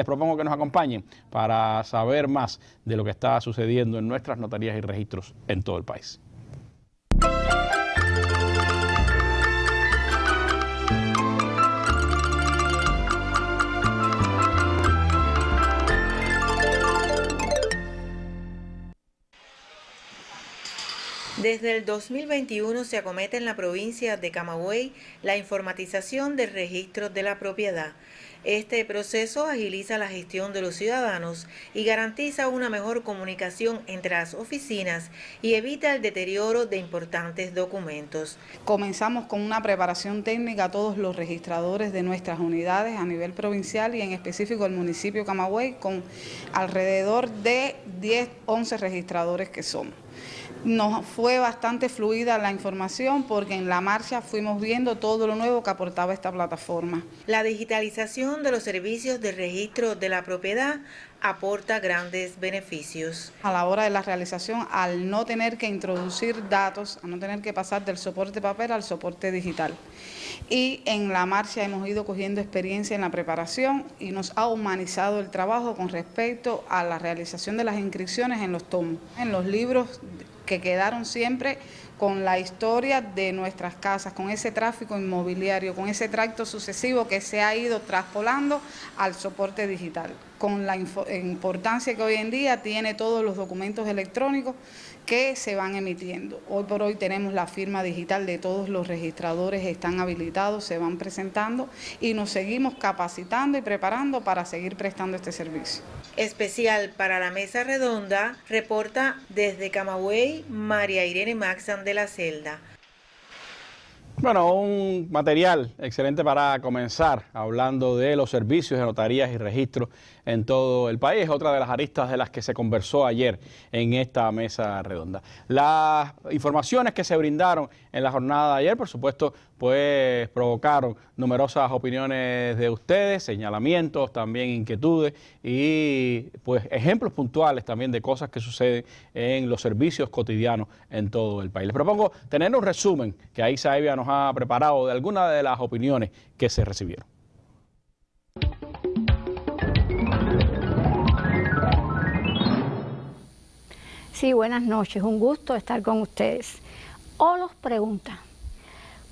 Les propongo que nos acompañen para saber más de lo que está sucediendo en nuestras notarías y registros en todo el país. Desde el 2021 se acomete en la provincia de Camagüey la informatización del registro de la propiedad. Este proceso agiliza la gestión de los ciudadanos y garantiza una mejor comunicación entre las oficinas y evita el deterioro de importantes documentos. Comenzamos con una preparación técnica a todos los registradores de nuestras unidades a nivel provincial y en específico el municipio de Camagüey con alrededor de 10, 11 registradores que somos. Nos fue bastante fluida la información porque en la marcha fuimos viendo todo lo nuevo que aportaba esta plataforma. La digitalización de los servicios de registro de la propiedad aporta grandes beneficios. A la hora de la realización, al no tener que introducir datos, a no tener que pasar del soporte papel al soporte digital. Y en la marcha hemos ido cogiendo experiencia en la preparación y nos ha humanizado el trabajo con respecto a la realización de las inscripciones en los tomos, en los libros que quedaron siempre con la historia de nuestras casas, con ese tráfico inmobiliario, con ese tracto sucesivo que se ha ido traspolando al soporte digital, con la importancia que hoy en día tiene todos los documentos electrónicos que se van emitiendo. Hoy por hoy tenemos la firma digital de todos los registradores, están habilitados, se van presentando y nos seguimos capacitando y preparando para seguir prestando este servicio. Especial para la mesa redonda, reporta desde Camagüey María Irene Maxan de la Celda. Bueno, un material excelente para comenzar hablando de los servicios de notarías y registros en todo el país. Otra de las aristas de las que se conversó ayer en esta mesa redonda. Las informaciones que se brindaron en la jornada de ayer, por supuesto, pues provocaron numerosas opiniones de ustedes, señalamientos, también inquietudes y pues ejemplos puntuales también de cosas que suceden en los servicios cotidianos en todo el país. Les propongo tener un resumen que ahí Saibia nos ha preparado de algunas de las opiniones que se recibieron. Sí, buenas noches, un gusto estar con ustedes. Olos pregunta,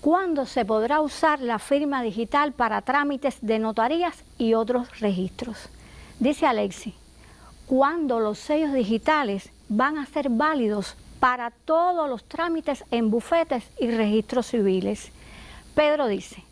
¿cuándo se podrá usar la firma digital para trámites de notarías y otros registros? Dice Alexi, ¿cuándo los sellos digitales van a ser válidos para todos los trámites en bufetes y registros civiles. Pedro dice,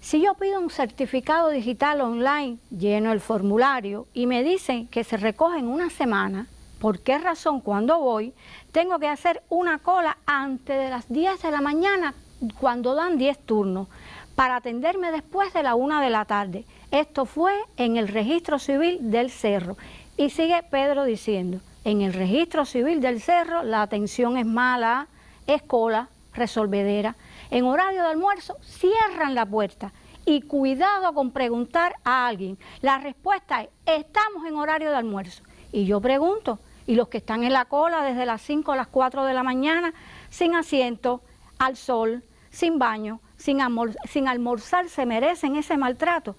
si yo pido un certificado digital online, lleno el formulario y me dicen que se recoge en una semana, ¿por qué razón cuando voy tengo que hacer una cola antes de las 10 de la mañana cuando dan 10 turnos para atenderme después de la 1 de la tarde? Esto fue en el registro civil del Cerro. Y sigue Pedro diciendo, en el registro civil del cerro la atención es mala, es cola, resolvedera. En horario de almuerzo cierran la puerta y cuidado con preguntar a alguien. La respuesta es, estamos en horario de almuerzo. Y yo pregunto, ¿y los que están en la cola desde las 5 a las 4 de la mañana, sin asiento, al sol, sin baño, sin, sin almorzar, se merecen ese maltrato?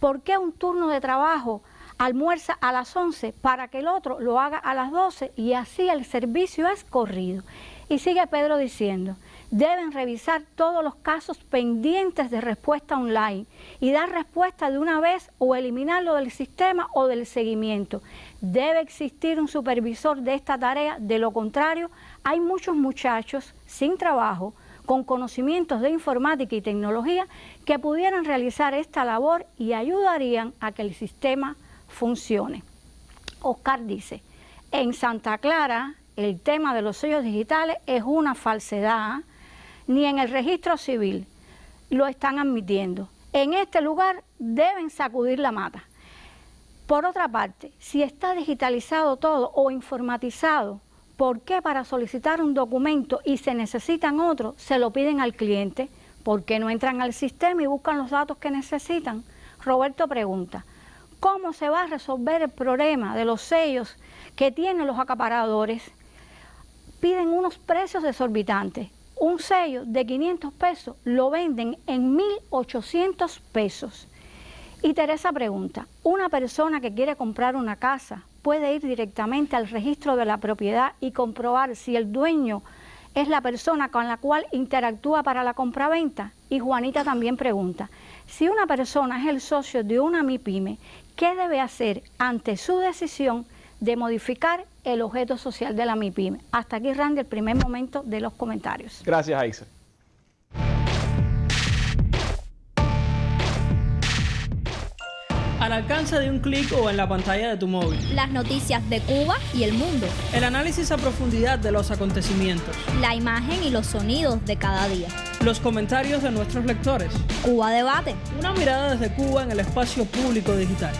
¿Por qué un turno de trabajo almuerza a las 11 para que el otro lo haga a las 12 y así el servicio es corrido. Y sigue Pedro diciendo, deben revisar todos los casos pendientes de respuesta online y dar respuesta de una vez o eliminarlo del sistema o del seguimiento. Debe existir un supervisor de esta tarea, de lo contrario hay muchos muchachos sin trabajo, con conocimientos de informática y tecnología que pudieran realizar esta labor y ayudarían a que el sistema funcione. Oscar dice, en Santa Clara el tema de los sellos digitales es una falsedad, ni en el registro civil lo están admitiendo. En este lugar deben sacudir la mata. Por otra parte, si está digitalizado todo o informatizado, ¿por qué para solicitar un documento y se necesitan otros, se lo piden al cliente? ¿Por qué no entran al sistema y buscan los datos que necesitan? Roberto pregunta, ¿Cómo se va a resolver el problema de los sellos que tienen los acaparadores? Piden unos precios exorbitantes. Un sello de 500 pesos lo venden en 1.800 pesos. Y Teresa pregunta, ¿una persona que quiere comprar una casa puede ir directamente al registro de la propiedad y comprobar si el dueño es la persona con la cual interactúa para la compraventa? Y Juanita también pregunta, si una persona es el socio de una MIPYME, ¿qué debe hacer ante su decisión de modificar el objeto social de la MIPYME? Hasta aquí, Randy, el primer momento de los comentarios. Gracias, Aixa. al alcance de un clic o en la pantalla de tu móvil. Las noticias de Cuba y el mundo. El análisis a profundidad de los acontecimientos. La imagen y los sonidos de cada día. Los comentarios de nuestros lectores. Cuba Debate. Una mirada desde Cuba en el espacio público digital.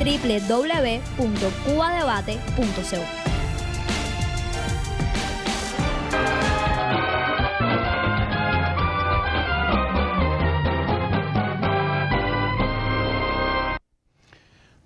www.cubadebate.co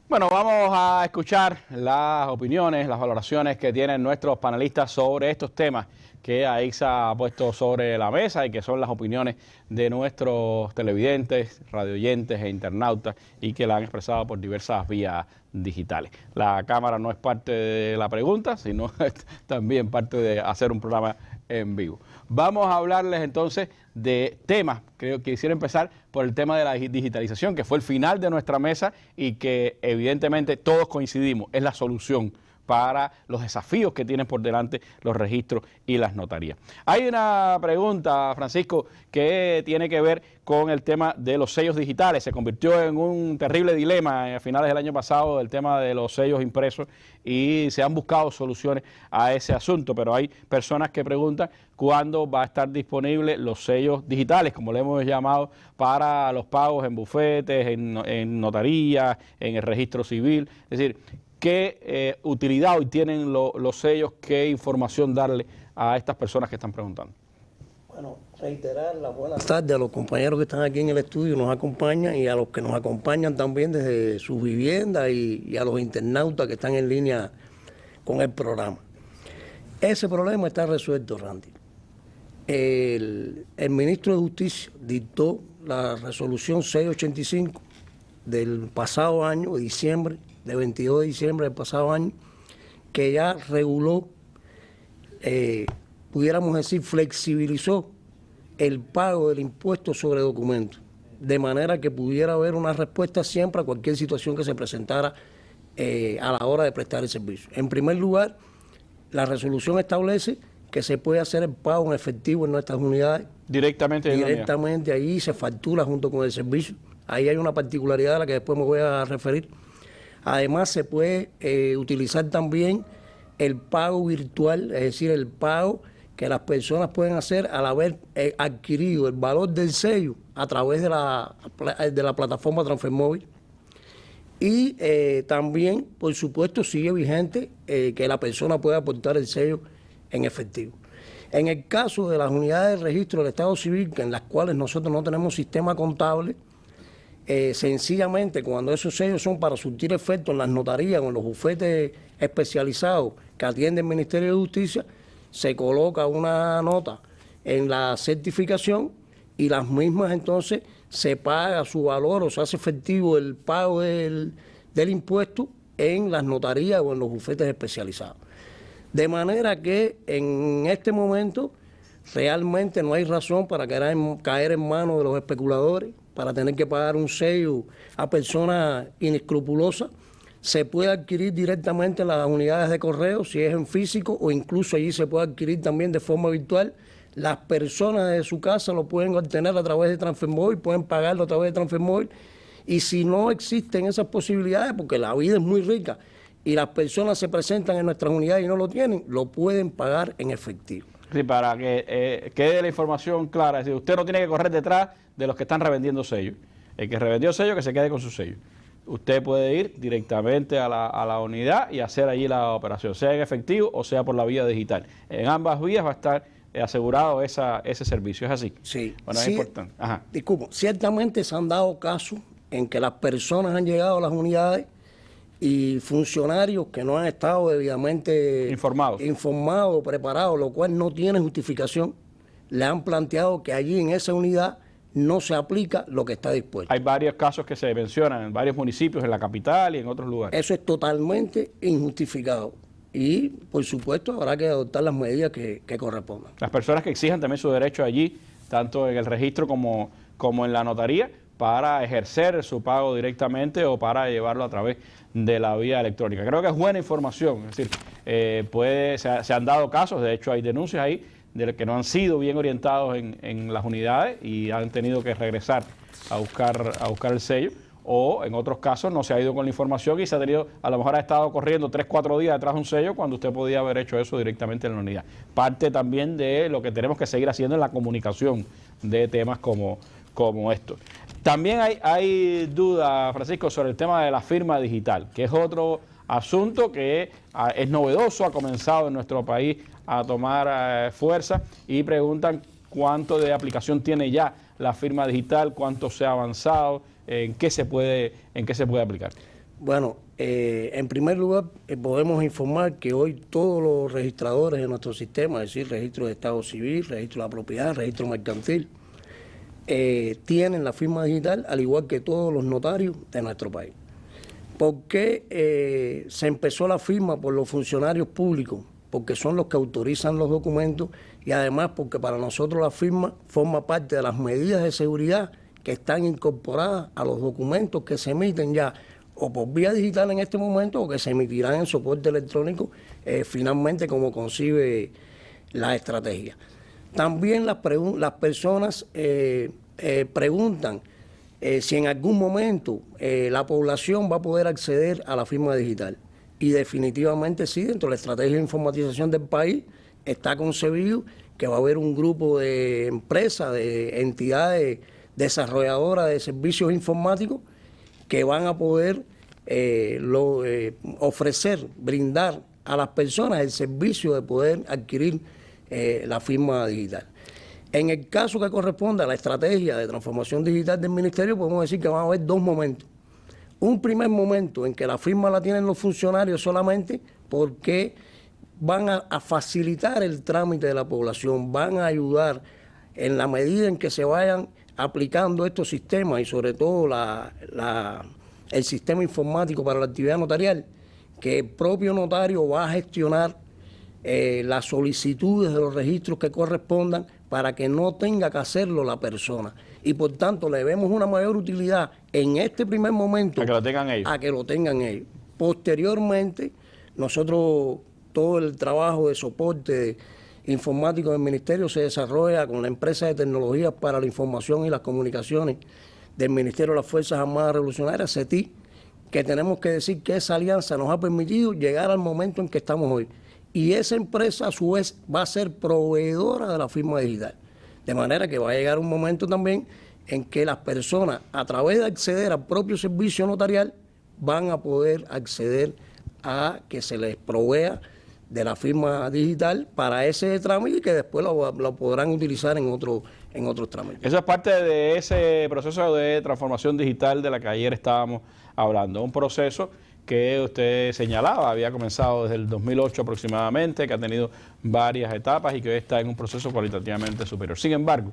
Bueno, vamos a escuchar las opiniones, las valoraciones que tienen nuestros panelistas sobre estos temas que AIXA ha puesto sobre la mesa y que son las opiniones de nuestros televidentes, radioyentes e internautas y que la han expresado por diversas vías digitales. La cámara no es parte de la pregunta, sino también parte de hacer un programa en vivo. Vamos a hablarles entonces de temas. Creo que quisiera empezar por el tema de la digitalización, que fue el final de nuestra mesa y que evidentemente todos coincidimos, es la solución para los desafíos que tienen por delante los registros y las notarías. Hay una pregunta, Francisco, que tiene que ver con el tema de los sellos digitales. Se convirtió en un terrible dilema a finales del año pasado el tema de los sellos impresos y se han buscado soluciones a ese asunto, pero hay personas que preguntan cuándo va a estar disponible los sellos digitales, como le hemos llamado, para los pagos en bufetes, en, en notarías, en el registro civil. Es decir, qué eh, utilidad hoy tienen los sellos, qué información darle a estas personas que están preguntando. Bueno, reiterar la buena tarde a los compañeros que están aquí en el estudio, nos acompañan y a los que nos acompañan también desde sus viviendas y, a los internautas que están en línea con el programa. Ese problema está resuelto, Randy. El, el ministro de Justicia dictó la resolución 685 del pasado año, diciembre, de 22 de diciembre del pasado año, que ya reguló, eh, pudiéramos decir, flexibilizó el pago del impuesto sobre documentos, de manera que pudiera haber una respuesta siempre a cualquier situación que se presentara eh, a la hora de prestar el servicio. En primer lugar, la resolución establece que se puede hacer el pago en efectivo en nuestras unidades. Directamente. Directamente ahí se factura junto con el servicio. Ahí hay una particularidad a la que después me voy a referir. Además, se puede eh, utilizar también el pago virtual, es decir, el pago que las personas pueden hacer al haber eh, adquirido el valor del sello a través de la, de la plataforma Transfermóvil. Y eh, también, por supuesto, sigue vigente que la persona pueda aportar el sello en efectivo. En el caso de las unidades de registro del Estado Civil, en las cuales nosotros no tenemos sistema contable, eh, sencillamente cuando esos sellos son para surtir efecto en las notarías o en los bufetes especializados que atiende el Ministerio de Justicia, se coloca una nota en la certificación y las mismas entonces se paga su valor o se hace efectivo el pago del, del impuesto en las notarías o en los bufetes especializados. De manera que en este momento realmente no hay razón para caer en manos de los especuladores para tener que pagar un sello a personas inescrupulosas, se puede adquirir directamente en las unidades de correo, si es en físico, o incluso allí se puede adquirir también de forma virtual. Las personas de su casa lo pueden obtener a través de Transfermóvil, pueden pagarlo a través de Transfermóvil. Y si no existen esas posibilidades, porque la vida es muy rica y las personas se presentan en nuestras unidades y no lo tienen, lo pueden pagar en efectivo. Sí, para que eh, quede la información clara, es decir, usted no tiene que correr detrás de los que están revendiendo sellos. El que revendió sello, que se quede con su sello. Usted puede ir directamente a la, unidad y hacer allí la operación, sea en efectivo o sea por la vía digital. En ambas vías va a estar eh, asegurado esa, ese servicio. ¿Es así? Sí. Bueno, es importante. Ajá. Disculpo, ciertamente se han dado casos en que las personas han llegado a las unidades y funcionarios que no han estado debidamente informados, informados preparados, lo cual no tiene justificación, le han planteado que allí en esa unidad no se aplica lo que está dispuesto. Hay varios casos que se mencionan en varios municipios, en la capital y en otros lugares. Eso es totalmente injustificado y, por supuesto, habrá que adoptar las medidas que, que correspondan. Las personas que exijan también su derecho allí, tanto en el registro como, como en la notaría, para ejercer su pago directamente o para llevarlo a través de la vía electrónica. Creo que es buena información, es decir, eh, puede, se, se han dado casos, de hecho hay denuncias ahí de que no han sido bien orientados en, en las unidades y han tenido que regresar a buscar, a buscar el sello o en otros casos no se ha ido con la información y se ha tenido, a lo mejor ha estado corriendo 3, 4 días detrás de un sello cuando usted podía haber hecho eso directamente en la unidad. Parte también de lo que tenemos que seguir haciendo en la comunicación de temas como, como. También hay, hay duda, Francisco, sobre el tema de la firma digital, que es otro asunto que ah, es novedoso, ha comenzado en nuestro país a tomar eh, fuerza y preguntan cuánto de aplicación tiene ya la firma digital, cuánto se ha avanzado, en qué se puede, en qué se puede aplicar. Bueno, eh, en primer lugar, eh, podemos informar que hoy todos los registradores de nuestro sistema, es decir, registro de Estado Civil, registro de la propiedad, registro mercantil, eh, tienen la firma digital, al igual que todos los notarios de nuestro país. ¿Por qué eh, se empezó la firma por los funcionarios públicos? Porque son los que autorizan los documentos y además porque para nosotros la firma forma parte de las medidas de seguridad que están incorporadas a los documentos que se emiten ya o por vía digital en este momento o que se emitirán en soporte electrónico eh, finalmente como concibe la estrategia. También las, las personas eh, eh, preguntan eh, si en algún momento la población va a poder acceder a la firma digital. Y definitivamente sí, dentro de la estrategia de informatización del país está concebido que va a haber un grupo de empresas, de entidades desarrolladoras de servicios informáticos que van a poder ofrecer, brindar a las personas el servicio de poder adquirir eh, la firma digital. En el caso que corresponda a la estrategia de transformación digital del ministerio, podemos decir que van a haber dos momentos. Un primer momento en que la firma la tienen los funcionarios solamente porque van a, facilitar el trámite de la población, van a ayudar en la medida en que se vayan aplicando estos sistemas y sobre todo el sistema informático para la actividad notarial, que el propio notario va a gestionar eh, las solicitudes de los registros que correspondan para que no tenga que hacerlo la persona. Y por tanto le vemos una mayor utilidad en este primer momento A que lo tengan ellos. a que lo tengan ellos. Posteriormente, nosotros todo el trabajo de soporte informático del ministerio se desarrolla con la empresa de tecnologías para la información y las comunicaciones del Ministerio de las Fuerzas Armadas Revolucionarias, CETI, que tenemos que decir que esa alianza nos ha permitido llegar al momento en que estamos hoy. Y esa empresa a su vez va a ser proveedora de la firma digital. De manera que va a llegar un momento también en que las personas, a través de acceder al propio servicio notarial, van a poder acceder a que se les provea de la firma digital para ese trámite y que después lo, lo podrán utilizar en, otro, en otros trámites. Eso es parte de ese proceso de transformación digital de la que ayer estábamos hablando. Un proceso que usted señalaba, había comenzado desde el 2008 aproximadamente, que ha tenido varias etapas y que hoy está en un proceso cualitativamente superior. Sin embargo,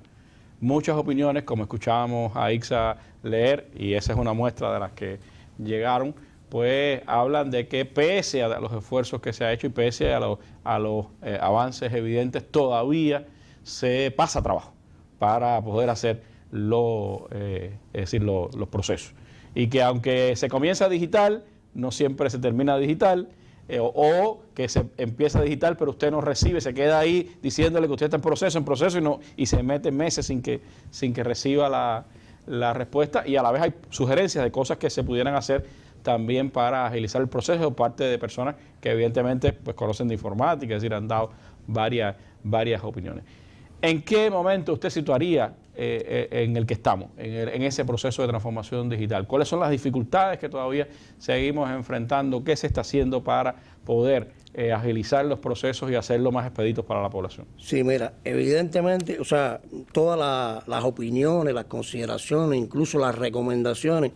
muchas opiniones, como escuchábamos a Ixa leer, y esa es una muestra de las que llegaron, pues hablan de que pese a los esfuerzos que se ha hecho y pese a, los- a los eh, avances evidentes, todavía se pasa trabajo para poder hacer lo, eh, es decir, lo- los procesos. Y que aunque se comienza digital, no siempre se termina digital, eh, o, que se empieza digital, pero usted no recibe, se queda ahí diciéndole que usted está en proceso, en proceso, y, no, y se mete meses sin que, sin que reciba la, la respuesta. Y a la vez hay sugerencias de cosas que se pudieran hacer también para agilizar el proceso por parte de personas que evidentemente pues, conocen de informática, es decir, han dado varias, varias opiniones. ¿En qué momento usted situaría eh, eh, en el que estamos, en, ese proceso de transformación digital? ¿Cuáles son las dificultades que todavía seguimos enfrentando? ¿Qué se está haciendo para poder eh, agilizar los procesos y hacerlo más expeditos para la población? Sí, mira, evidentemente, o sea, todas la- las opiniones, las consideraciones, incluso las recomendaciones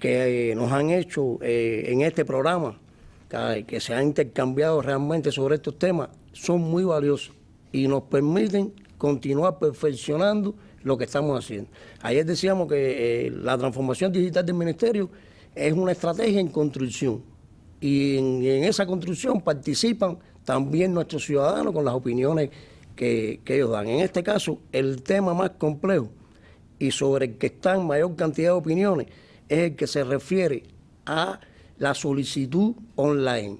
que nos han hecho en este programa, que se han intercambiado realmente sobre estos temas, son muy valiosos y nos permiten continuar perfeccionando lo que estamos haciendo. Ayer decíamos que eh, la transformación digital del ministerio es una estrategia en construcción y en, esa construcción participan también nuestros ciudadanos con las opiniones que, que ellos dan. En este caso, el tema más complejo y sobre el que están mayor cantidad de opiniones es el que se refiere a la solicitud online.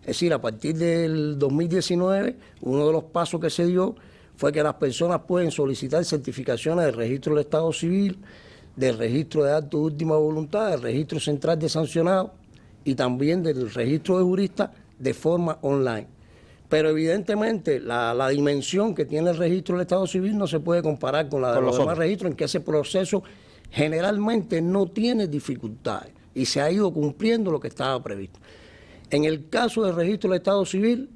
Es decir, a partir del 2019, uno de los pasos que se dio fue que las personas pueden solicitar certificaciones del registro del Estado Civil, del registro de actos de última voluntad, del registro central de sancionados y también del registro de juristas de forma online. Pero evidentemente la, dimensión que tiene el registro del Estado Civil no se puede comparar con la de los, demás registros, en que ese proceso generalmente no tiene dificultades y se ha ido cumpliendo lo que estaba previsto. En el caso del registro del Estado Civil,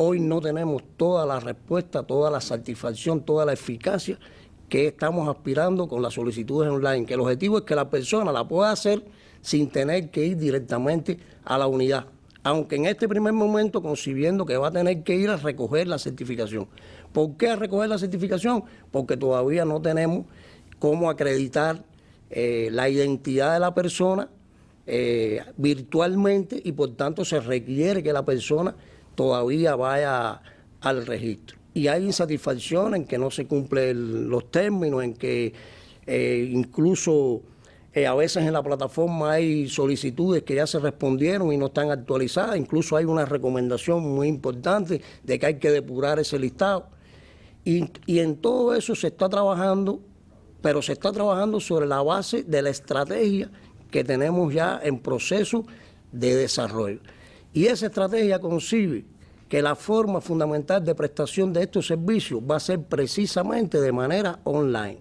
hoy no tenemos toda la respuesta, toda la satisfacción, toda la eficacia que estamos aspirando con las solicitudes online, que el objetivo es que la persona la pueda hacer sin tener que ir directamente a la unidad aunque en este primer momento concibiendo que va a tener que ir a recoger la certificación. ¿Por qué a recoger la certificación? Porque todavía no tenemos cómo acreditar eh, la identidad de la persona eh, virtualmente y por tanto se requiere que la persona todavía vaya al registro. Y hay insatisfacción en que no se cumplen los términos, en que eh, incluso eh, a veces en la plataforma hay solicitudes que ya se respondieron y no están actualizadas. Incluso hay una recomendación muy importante de que hay que depurar ese listado. Y, y en todo eso se está trabajando, pero se está trabajando sobre la base de la estrategia que tenemos ya en proceso de desarrollo. Y esa estrategia concibe que la forma fundamental de prestación de estos servicios va a ser precisamente de manera online.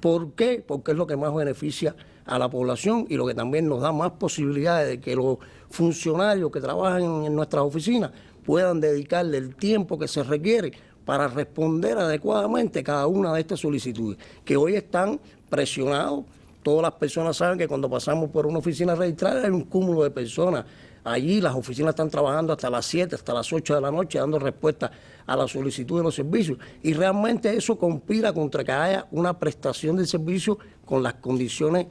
¿Por qué? Porque es lo que más beneficia a la población y lo que también nos da más posibilidades de que los funcionarios que trabajan en nuestras oficinas puedan dedicarle el tiempo que se requiere para responder adecuadamente cada una de estas solicitudes, que hoy están presionados. Todas las personas saben que cuando pasamos por una oficina registrada hay un cúmulo de personas. Allí las oficinas están trabajando hasta las 7, hasta las 8 de la noche, dando respuesta a la solicitud de los servicios. Y realmente eso conspira contra que haya una prestación de servicio con las condiciones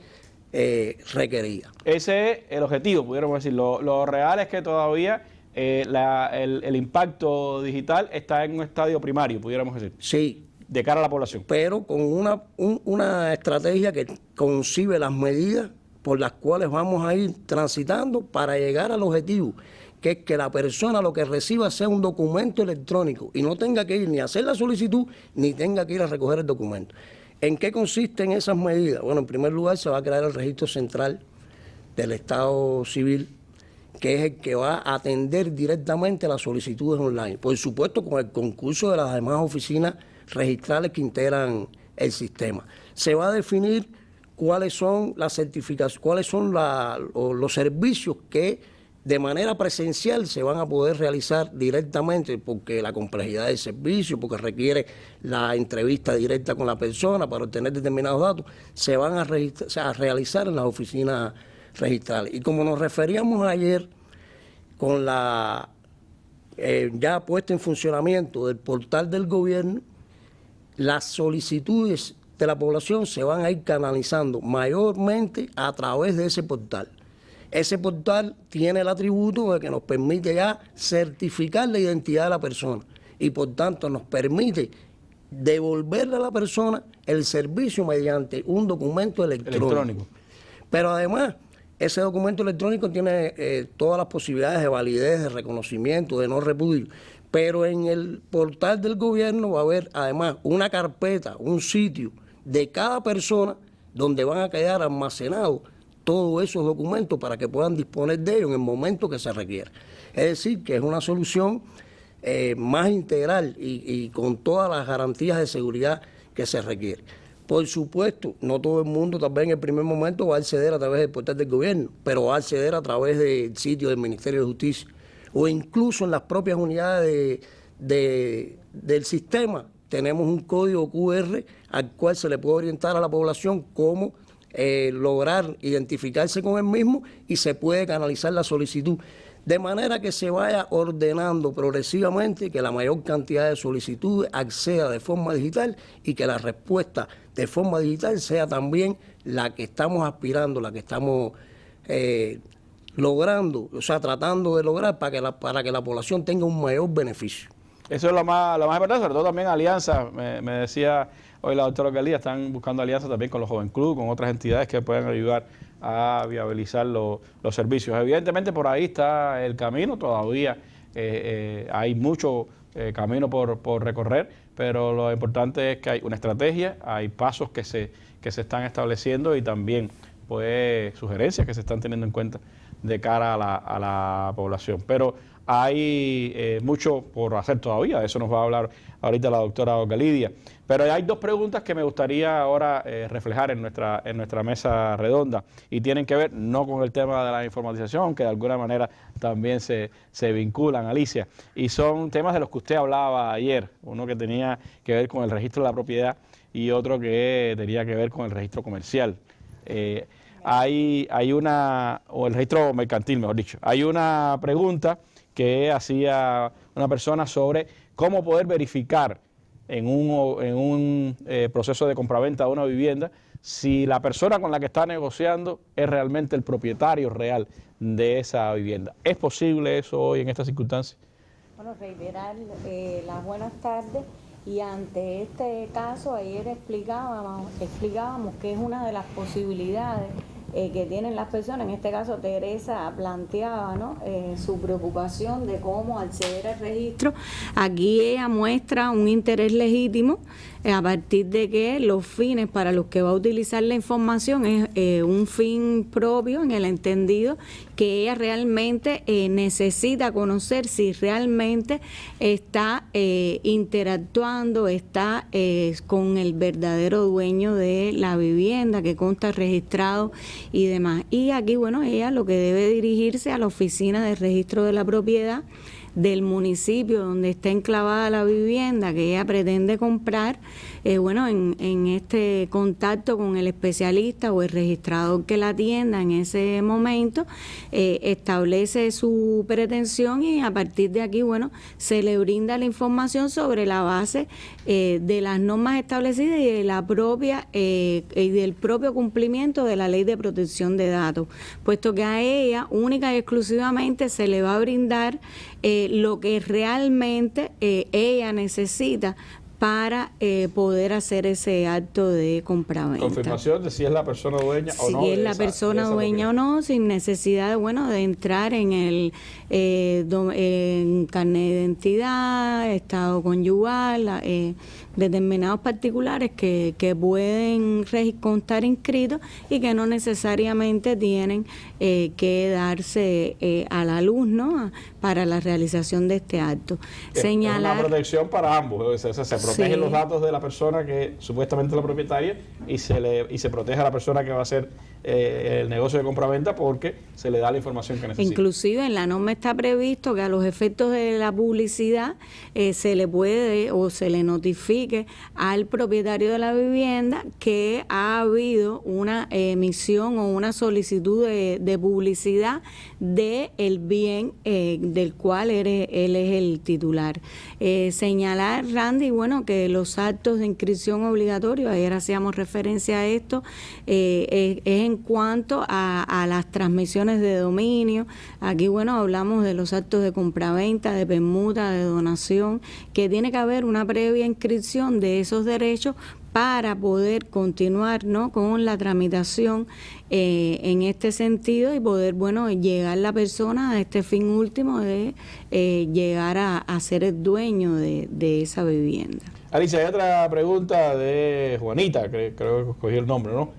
eh, requerida. Ese es el objetivo, pudiéramos decir. Lo, real es que todavía eh, el, impacto digital está en un estadio primario, pudiéramos decir. Sí. De cara a la población. Pero con una, una estrategia que concibe las medidas por las cuales vamos a ir transitando para llegar al objetivo, que es que la persona lo que reciba sea un documento electrónico y no tenga que ir ni a hacer la solicitud ni tenga que ir a recoger el documento. ¿En qué consisten esas medidas? Bueno, en primer lugar se va a crear el registro central del Estado Civil, que es el que va a atender directamente las solicitudes online. Por supuesto, con el concurso de las demás oficinas registrales que integran el sistema. Se va a definir cuáles son las certificaciones, cuáles son los servicios que de manera presencial se van a poder realizar directamente porque la complejidad del servicio, porque requiere la entrevista directa con la persona para obtener determinados datos, se van a, realizar en las oficinas registrales. Y como nos referíamos ayer con la eh, ya puesta en funcionamiento del portal del gobierno, las solicitudes de la población se van a ir canalizando mayormente a través de ese portal. Ese portal tiene el atributo de que nos permite ya certificar la identidad de la persona y por tanto nos permite devolverle a la persona el servicio mediante un documento electrónico. Pero además, ese documento electrónico tiene eh, todas las posibilidades de validez, de reconocimiento, de no repudio. Pero en el portal del gobierno va a haber además una carpeta, un sitio de cada persona donde van a quedar almacenados todos esos documentos para que puedan disponer de ellos en el momento que se requiera. Es decir, que es una solución eh, más integral y, con todas las garantías de seguridad que se requiere. Por supuesto, no todo el mundo también en el primer momento va a acceder a través del portal del gobierno, pero va a acceder a través del sitio del Ministerio de Justicia o incluso en las propias unidades del sistema tenemos un código QR al cual se le puede orientar a la población cómo eh, lograr identificarse con el mismo y se puede canalizar la solicitud. de manera que se vaya ordenando progresivamente que la mayor cantidad de solicitudes acceda de forma digital y que la respuesta de forma digital sea también la que estamos aspirando, la que estamos eh, logrando, o sea, tratando de lograr para que la, para que la población tenga un mayor beneficio. Eso es lo más, lo más importante, sobre todo también alianzas. Me, decía hoy la doctora Galía, están buscando alianzas también con los Joven Club, con otras entidades que puedan ayudar a viabilizar los servicios. Evidentemente por ahí está el camino, todavía eh, eh, hay mucho eh, camino por, por, recorrer, pero lo importante es que hay una estrategia, hay pasos que se, que se están estableciendo y también pues sugerencias que se están teniendo en cuenta de cara a la, a la población. Pero hay eh, mucho por hacer todavía, de eso nos va a hablar ahorita la doctora Galidia. Pero hay dos preguntas que me gustaría ahora eh, reflejar en nuestra, en nuestra mesa redonda y tienen que ver no con el tema de la informatización, que de alguna manera también se, se vinculan, Alicia, y son temas de los que usted hablaba ayer, uno que tenía que ver con el registro de la propiedad y otro que tenía que ver con el registro comercial. Eh, hay, hay una, o el registro mercantil, mejor dicho, hay una pregunta que hacía una persona sobre cómo poder verificar en un, en un eh, proceso de compraventa de una vivienda si la persona con la que está negociando es realmente el propietario real de esa vivienda. ¿Es posible eso hoy en estas circunstancias? Bueno, reiterar eh, las buenas tardes y ante este caso ayer explicábamos, explicábamos que es una de las posibilidades eh, que tienen las personas. En este caso, Teresa planteaba ¿no? Eh, su preocupación de cómo acceder al registro. Aquí ella muestra un interés legítimo eh, a partir de que los fines para los que va a utilizar la información es un fin propio en el entendido que ella realmente eh, necesita conocer si realmente está interactuando, está con el verdadero dueño de la vivienda que consta registrado y demás. Y aquí, bueno, ella lo que debe dirigirse a la oficina de registro de la propiedad del municipio donde está enclavada la vivienda que ella pretende comprar, eh, bueno, en, este contacto con el especialista o el registrador que la atienda en ese momento, eh, establece su pretensión y a partir de aquí, bueno, se le brinda la información sobre la base eh, de las normas establecidas y de la propia y del propio cumplimiento de la ley de protección de datos, puesto que a ella única y exclusivamente se le va a brindar lo que realmente ella necesita para eh, poder hacer ese acto de compraventa. Confirmación de si es la persona dueña o no. Si es la persona dueña o no, sin necesidad de, bueno, de entrar en el eh, en carnet de identidad, estado conyugal, eh, determinados particulares que, que pueden constar inscritos y que no necesariamente tienen eh, que darse eh, a la luz ¿no? para la realización de este acto. Señalar, una protección para ambos, se, se protegen los datos de la persona que supuestamente es la propietaria y se, le, y se protege a la persona que va a hacer eh, el negocio de compraventa porque se le da la información que necesita. Inclusive en la norma está previsto que a los efectos de la publicidad eh, se le puede o se le al propietario de la vivienda que ha habido una emisión o una solicitud de, publicidad de el bien eh, del cual él es el titular. Señalar, Randy, bueno, que los actos de inscripción obligatorios, ayer hacíamos referencia a esto, es en en cuanto a, las transmisiones de dominio. Aquí, bueno, hablamos de los actos de compraventa, de permuta, de donación, que tiene que haber una previa inscripción de esos derechos para poder continuar ¿no? con la tramitación eh, en este sentido y poder bueno llegar la persona a este fin último de eh, llegar a, ser el dueño de, esa vivienda. Alicia, hay otra pregunta de Juanita, creo que escogí el nombre, ¿no?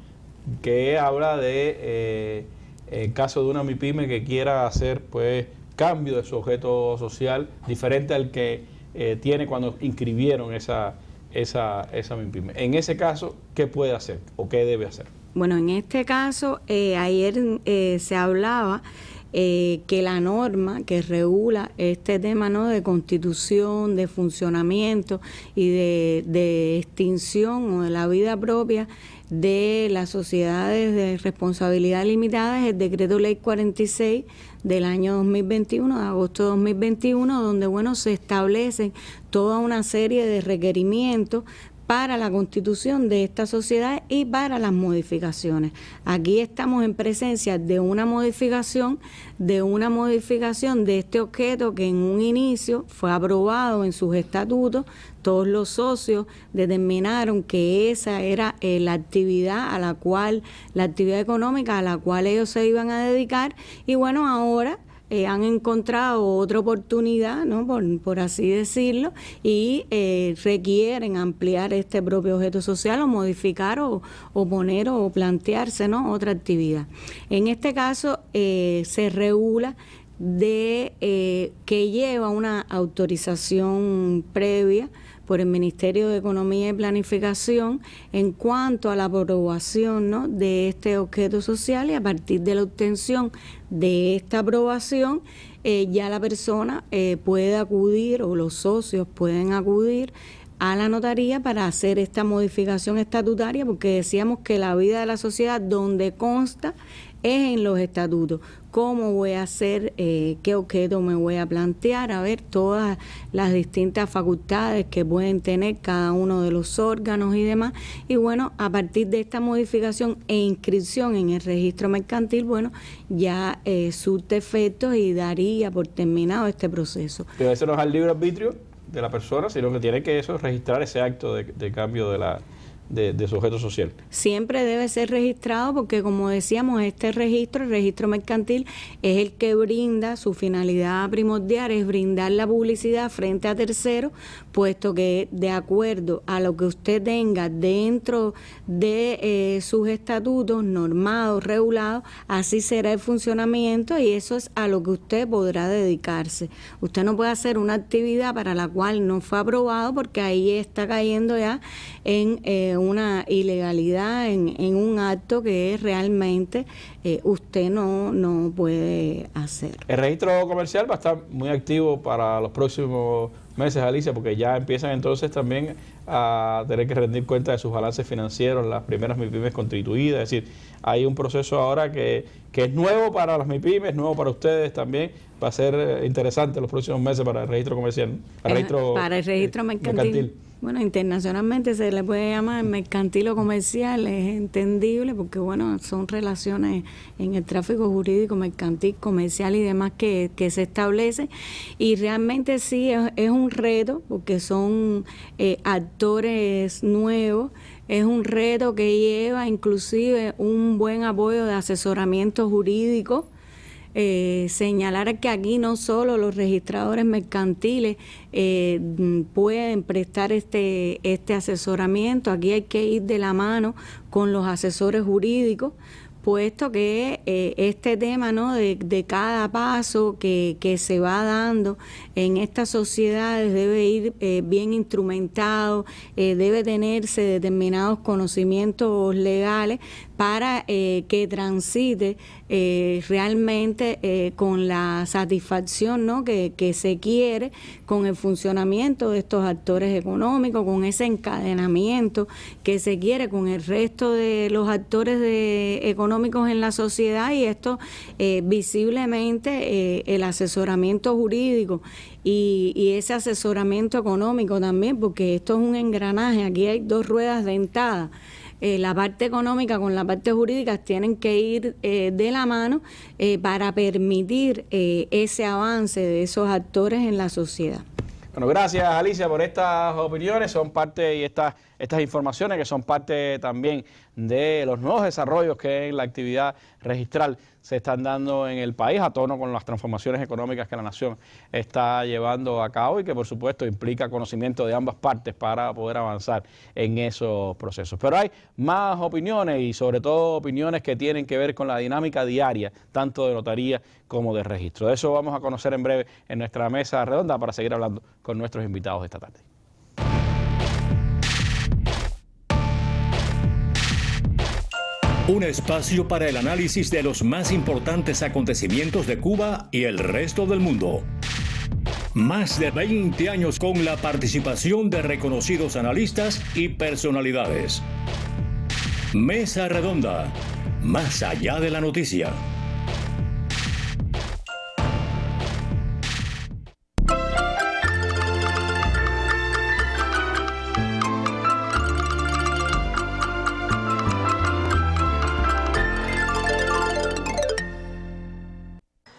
que habla de eh, el caso de una MIPYME que quiera hacer pues cambio de su objeto social diferente al que eh, tiene cuando inscribieron esa, esa, esa MIPYME. En ese caso, ¿qué puede hacer o qué debe hacer? Bueno, en este caso, eh, ayer se hablaba eh, que la norma que regula este tema ¿no? de constitución, de funcionamiento y de, de extinción o de la vida propia de las sociedades de responsabilidad limitada es el decreto ley 46 del año 2021, de agosto de 2021, donde bueno se establecen toda una serie de requerimientos para la constitución de esta sociedad y para las modificaciones. Aquí estamos en presencia de una modificación, de una modificación de este objeto que en un inicio fue aprobado en sus estatutos, todos los socios determinaron que esa era eh, la actividad a la cual, la actividad económica a la cual ellos se iban a dedicar y bueno, ahora eh, han encontrado otra oportunidad, ¿no? por, así decirlo, y eh, requieren ampliar este propio objeto social o modificar o, poner o plantearse ¿no? otra actividad. En este caso eh, se regula de que lleva una autorización previa por el Ministerio de Economía y Planificación en cuanto a la aprobación ¿no? de este objeto social y a partir de la obtención de esta aprobación eh, ya la persona eh, puede acudir o los socios pueden acudir a la notaría para hacer esta modificación estatutaria porque decíamos que la vida de la sociedad donde consta es en los estatutos. ¿Cómo voy a hacer? Eh, ¿Qué objeto me voy a plantear? A ver todas las distintas facultades que pueden tener cada uno de los órganos y demás. Y bueno, a partir de esta modificación e inscripción en el registro mercantil, bueno, ya eh, surte efectos y daría por terminado este proceso. Pero eso no es al libre arbitrio de la persona, sino que tiene que eso registrar ese acto de cambio de la de, sujeto social. Siempre debe ser registrado porque, como decíamos, este registro, el registro mercantil, es el que brinda, su finalidad primordial es brindar la publicidad frente a terceros, puesto que de acuerdo a lo que usted tenga dentro de eh, sus estatutos normados, regulados, así será el funcionamiento y eso es a lo que usted podrá dedicarse. Usted no puede hacer una actividad para la cual no fue aprobado porque ahí está cayendo ya en... Eh, una ilegalidad en, en, un acto que realmente eh, usted no, no puede hacer. El registro comercial va a estar muy activo para los próximos meses, Alicia, porque ya empiezan entonces también a tener que rendir cuenta de sus balances financieros, las primeras MIPIMES constituidas, es decir, hay un proceso ahora que, que es nuevo para las MIPIMES, nuevo para ustedes también, va a ser eh, interesante los próximos meses para el registro comercial, para el registro, para el registro eh, mercantil. Bueno, internacionalmente se le puede llamar mercantil o comercial, es entendible porque, bueno, son relaciones en el tráfico jurídico, mercantil, comercial y demás que, se establecen. Y realmente sí es, un reto porque son eh, actores nuevos es un reto que lleva inclusive un buen apoyo de asesoramiento jurídico eh, señalar que aquí no solo los registradores mercantiles eh, pueden prestar este, este asesoramiento, aquí hay que ir de la mano con los asesores jurídicos puesto que eh, este tema ¿no? de, cada paso que, que, se va dando en estas sociedades debe ir eh, bien instrumentado, debe tenerse determinados conocimientos legales para que transite realmente con la satisfacción ¿no? que, que se quiere con el funcionamiento de estos actores económicos, con ese encadenamiento que se quiere con el resto de los actores de, económicos en la sociedad y esto eh, visiblemente eh, el asesoramiento jurídico y, ese asesoramiento económico también, porque esto es un engranaje, aquí hay dos ruedas dentadas. Eh, la parte económica con la parte jurídica tienen que ir de la mano para permitir ese avance de esos actores en la sociedad. Bueno, gracias Alicia por estas opiniones, son parte y estas, estas informaciones que son parte también de los nuevos desarrollos que en la actividad registral se están dando en el país a tono con las transformaciones económicas que la nación está llevando a cabo y que por supuesto implica conocimiento de ambas partes para poder avanzar en esos procesos. Pero hay más opiniones y sobre todo opiniones que tienen que ver con la dinámica diaria, tanto de notaría como de registro. De eso vamos a conocer en breve en nuestra mesa redonda para seguir hablando con nuestros invitados esta tarde. Un espacio para el análisis de los más importantes acontecimientos de Cuba y el resto del mundo. Más de 20 años con la participación de reconocidos analistas y personalidades. Mesa Redonda. Más allá de la noticia.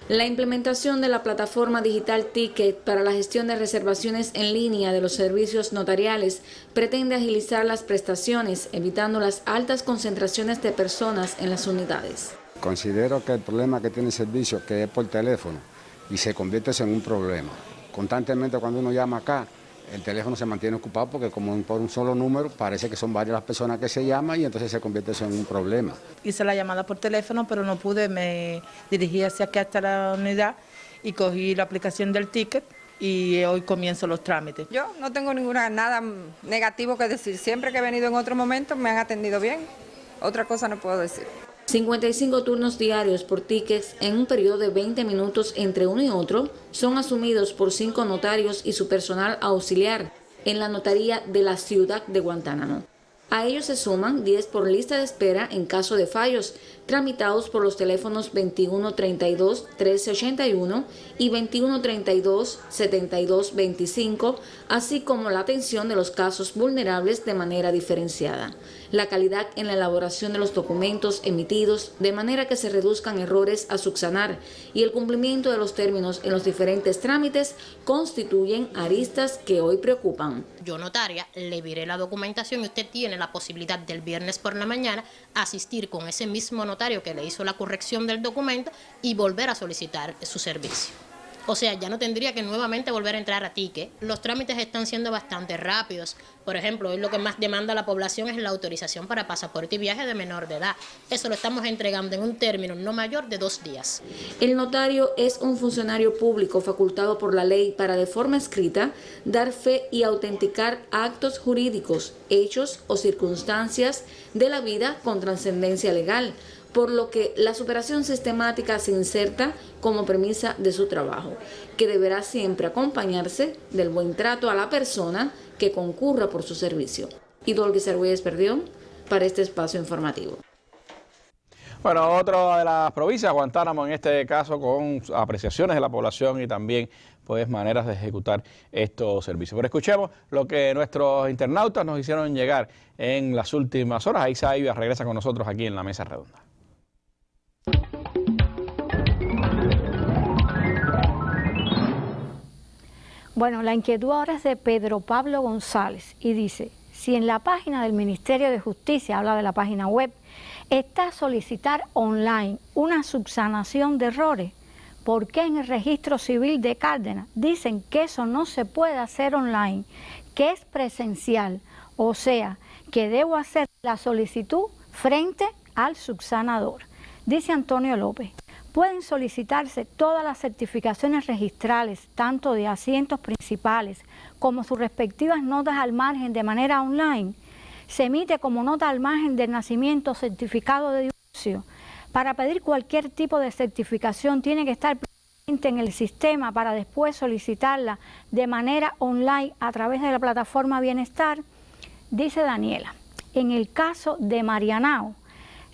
La implementación de la plataforma digital Ticket para la gestión de reservaciones en línea de los servicios notariales pretende agilizar las prestaciones, evitando las altas concentraciones de personas en las unidades. Considero que el problema que tiene el servicio, que es por teléfono, y se convierte en un problema. Constantemente cuando uno llama acá, el teléfono se mantiene ocupado porque como por un solo número parece que son varias las personas que se llaman y entonces se convierte en un problema. Hice la llamada por teléfono pero no pude, me dirigí hacia aquí hasta la unidad y cogí la aplicación del ticket y hoy comienzo los trámites. Yo no tengo ninguna nada negativo que decir, siempre que he venido en otro momento me han atendido bien, otra cosa no puedo decir. 55 turnos diarios por tickets en un periodo de 20 minutos entre uno y otro son asumidos por cinco notarios y su personal auxiliar en la notaría de la ciudad de Guantánamo. A ellos se suman 10 por lista de espera en caso de fallos, tramitados por los teléfonos 2132-1381 y 2132-7225, así como la atención de los casos vulnerables de manera diferenciada la calidad en la elaboración de los documentos emitidos de manera que se reduzcan errores a subsanar y el cumplimiento de los términos en los diferentes trámites constituyen aristas que hoy preocupan. Yo notaria le viré la documentación y usted tiene la posibilidad del viernes por la mañana asistir con ese mismo notario que le hizo la corrección del documento y volver a solicitar su servicio. O sea, ya no tendría que nuevamente volver a entrar a TICE. Los trámites están siendo bastante rápidos. Por ejemplo, hoy lo que más demanda la población es la autorización para pasaporte y viaje de menor de edad. Eso lo estamos entregando en un término no mayor de dos días. El notario es un funcionario público facultado por la ley para de forma escrita dar fe y autenticar actos jurídicos, hechos o circunstancias de la vida con trascendencia legal por lo que la superación sistemática se inserta como premisa de su trabajo, que deberá siempre acompañarse del buen trato a la persona que concurra por su servicio. Y Dolguis Arguelles perdió para este espacio informativo. Bueno, otra de las provincias, Guantánamo en este caso, con apreciaciones de la población y también pues maneras de ejecutar estos servicios. Pero escuchemos lo que nuestros internautas nos hicieron llegar en las últimas horas. Ahí Saibia regresa con nosotros aquí en la mesa redonda. Bueno, la inquietud ahora es de Pedro Pablo González y dice, si en la página del Ministerio de Justicia, habla de la página web, está solicitar online una subsanación de errores, ¿por qué en el registro civil de Cárdenas dicen que eso no se puede hacer online, que es presencial? O sea, que debo hacer la solicitud frente al subsanador. Dice Antonio López, pueden solicitarse todas las certificaciones registrales, tanto de asientos principales como sus respectivas notas al margen de manera online. Se emite como nota al margen del nacimiento certificado de divorcio. Para pedir cualquier tipo de certificación tiene que estar presente en el sistema para después solicitarla de manera online a través de la plataforma Bienestar, dice Daniela. En el caso de Marianao,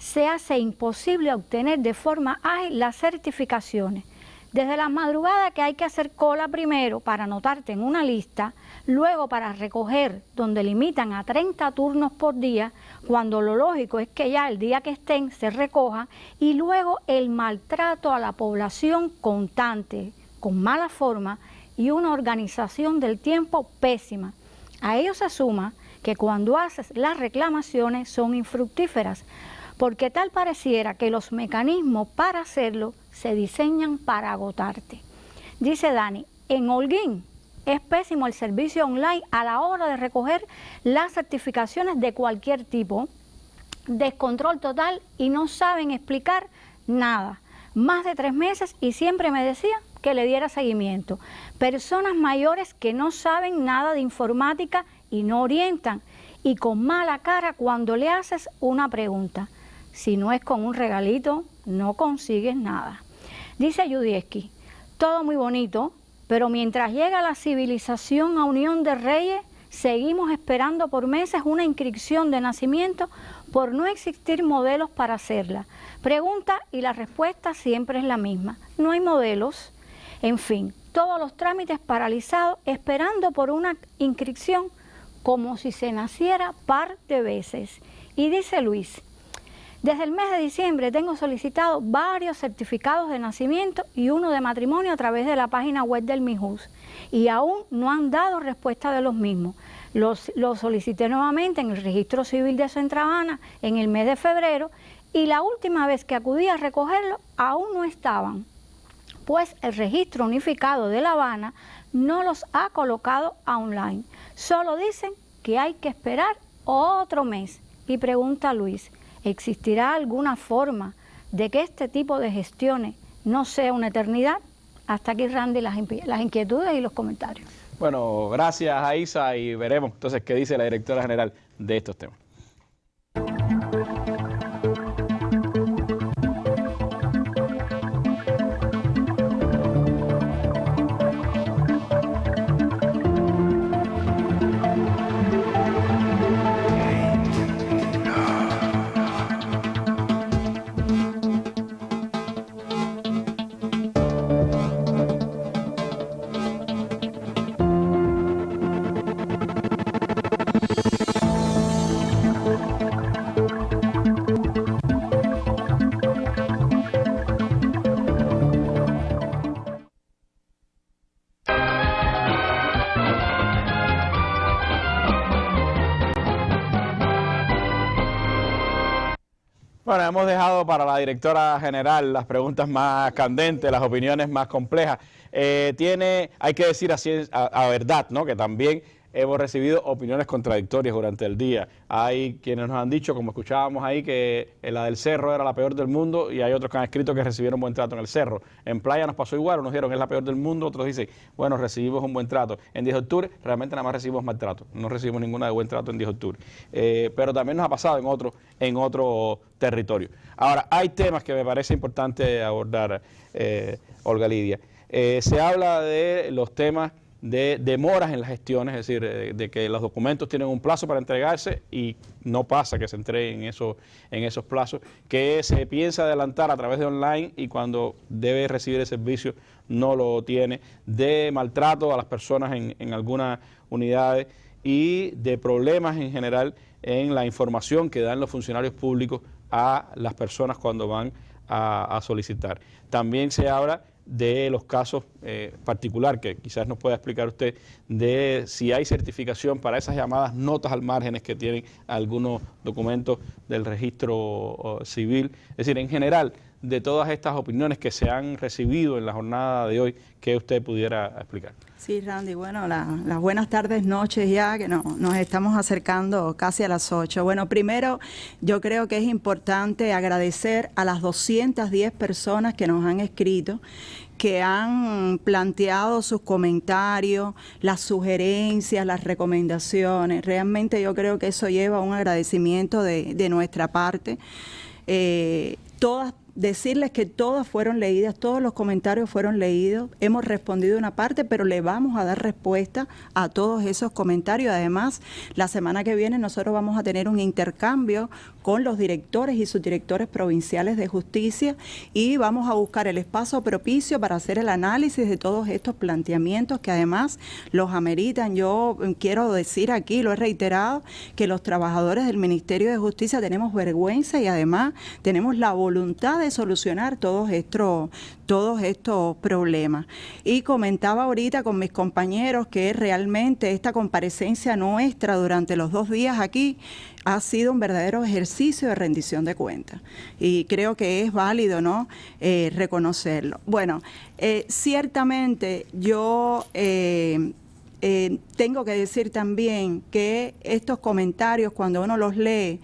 se hace imposible obtener de forma ágil las certificaciones. Desde la madrugada que hay que hacer cola primero para anotarte en una lista, luego para recoger donde limitan a 30 turnos por día, cuando lo lógico es que ya el día que estén se recoja, y luego el maltrato a la población constante, con mala forma y una organización del tiempo pésima. A ello se suma que cuando haces las reclamaciones son infructíferas, porque tal pareciera que los mecanismos para hacerlo se diseñan para agotarte. Dice Dani, en Holguín es pésimo el servicio online a la hora de recoger las certificaciones de cualquier tipo, descontrol total y no saben explicar nada. Más de tres meses y siempre me decía que le diera seguimiento. Personas mayores que no saben nada de informática y no orientan y con mala cara cuando le haces una pregunta si no es con un regalito, no consigues nada. Dice Yudieski, todo muy bonito, pero mientras llega la civilización a Unión de Reyes, seguimos esperando por meses una inscripción de nacimiento por no existir modelos para hacerla. Pregunta y la respuesta siempre es la misma. No hay modelos. En fin, todos los trámites paralizados esperando por una inscripción como si se naciera par de veces. Y dice Luis, desde el mes de diciembre tengo solicitado varios certificados de nacimiento y uno de matrimonio a través de la página web del MIJUS y aún no han dado respuesta de los mismos. Los, solicité nuevamente en el registro civil de Centravana en el mes de febrero y la última vez que acudí a recogerlo aún no estaban pues el registro unificado de La Habana no los ha colocado online. Solo dicen que hay que esperar otro mes. Y pregunta Luis, ¿existirá alguna forma de que este tipo de gestiones no sea una eternidad? Hasta aquí, Randy, las, inquietudes y los comentarios. Bueno, gracias a Isa y veremos entonces qué dice la directora general de estos temas. Bueno, hemos dejado para la directora general las preguntas más candentes, las opiniones más complejas. Eh, tiene, hay que decir así a, verdad, ¿no? Que también hemos recibido opiniones contradictorias durante el día. Hay quienes nos han dicho, como escuchábamos ahí, que la del Cerro era la peor del mundo y hay otros que han escrito que recibieron buen trato en el Cerro. En Playa nos pasó igual, unos dijeron es la peor del mundo, otros dicen, bueno, recibimos un buen trato. En 10 de octubre realmente nada más recibimos maltrato, no recibimos ninguna de buen trato en 10 de octubre. Eh, pero también nos ha pasado en otro, en otro territorio. Ahora, hay temas que me parece importante abordar, eh, Olga Lidia. Eh, se habla de los temas de demoras en las gestiones, es decir, eh, de, que los documentos tienen un plazo para entregarse y no pasa que se entreguen eso, en esos plazos, que se piensa adelantar a través de online y cuando debe recibir el servicio no lo tiene, de maltrato a las personas en, algunas unidades y de problemas en general en la información que dan los funcionarios públicos a las personas cuando van a, a solicitar. También se habla de los casos eh, particular, que quizás nos pueda explicar usted, de si hay certificación para esas llamadas notas al márgenes que tienen algunos documentos del registro civil. Es decir, en general, de todas estas opiniones que se han recibido en la jornada de hoy, que usted pudiera explicar. Sí, Randy, bueno, las buenas tardes, noches ya, que no, nos estamos acercando casi a las 8. Bueno, primero yo creo que es importante agradecer a las 210 personas que nos han escrito, que han planteado sus comentarios, las sugerencias, las recomendaciones. Realmente yo creo que eso lleva un agradecimiento de, de nuestra parte. Eh, todas decirles que todas fueron leídas, todos los comentarios fueron leídos, hemos respondido una parte, pero le vamos a dar respuesta a todos esos comentarios. Además, la semana que viene nosotros vamos a tener un intercambio con los directores y subdirectores provinciales de justicia y vamos a buscar el espacio propicio para hacer el análisis de todos estos planteamientos que además los ameritan. Yo quiero decir aquí, lo he reiterado, que los trabajadores del Ministerio de Justicia tenemos vergüenza y además tenemos la voluntad de solucionar todos estos, todos estos problemas. Y comentaba ahorita con mis compañeros que realmente esta comparecencia nuestra durante los dos días aquí ha sido un verdadero ejercicio de rendición de cuentas. Y creo que es válido ¿no? Eh, reconocerlo. Bueno, eh, ciertamente yo... Eh, tengo que decir también que estos comentarios, cuando uno los lee,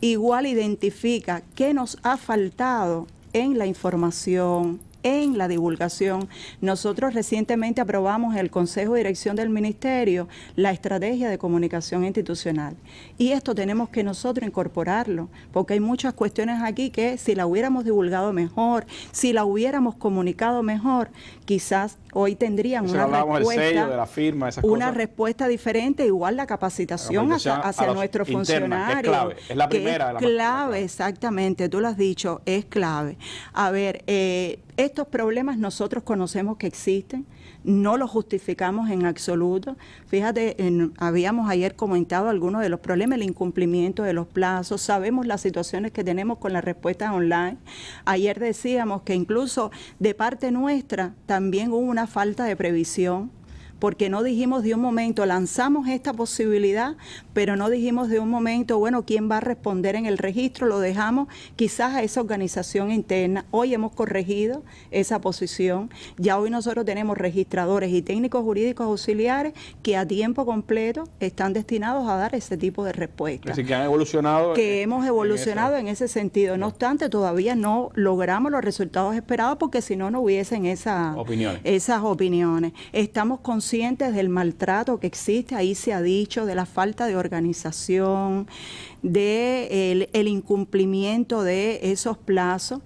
igual identifica qué nos ha faltado en la información, en la divulgación. Nosotros recientemente aprobamos en el Consejo de Dirección del Ministerio la estrategia de comunicación institucional. Y esto tenemos que nosotros incorporarlo, porque hay muchas cuestiones aquí que si la hubiéramos divulgado mejor, si la hubiéramos comunicado mejor, quizás hoy tendrían una respuesta, de la firma, una respuesta diferente, igual la capacitación, hacia, nuestros funcionarios. es clave, es la primera. Es clave, exactamente, tú lo has dicho, es clave. A ver, eh, estos problemas nosotros conocemos que existen, no los justificamos en absoluto. Fíjate, habíamos ayer comentado algunos de los problemas, el incumplimiento de los plazos, sabemos las situaciones que tenemos con las respuestas online. Ayer decíamos que incluso de parte nuestra también hubo una falta de previsión porque no dijimos de un momento, lanzamos esta posibilidad, pero no dijimos de un momento, bueno, ¿quién va a responder en el registro? Lo dejamos quizás a esa organización interna. Hoy hemos corregido esa posición. Ya hoy nosotros tenemos registradores y técnicos jurídicos auxiliares que a tiempo completo están destinados a dar ese tipo de respuesta. Así que han evolucionado. Que hemos evolucionado en, ese sentido. No obstante, todavía no logramos los resultados esperados porque si no, no hubiesen esa, esas opiniones. Estamos con conscientes del maltrato que existe, ahí se ha dicho, de la falta de organización, de el, incumplimiento de esos plazos,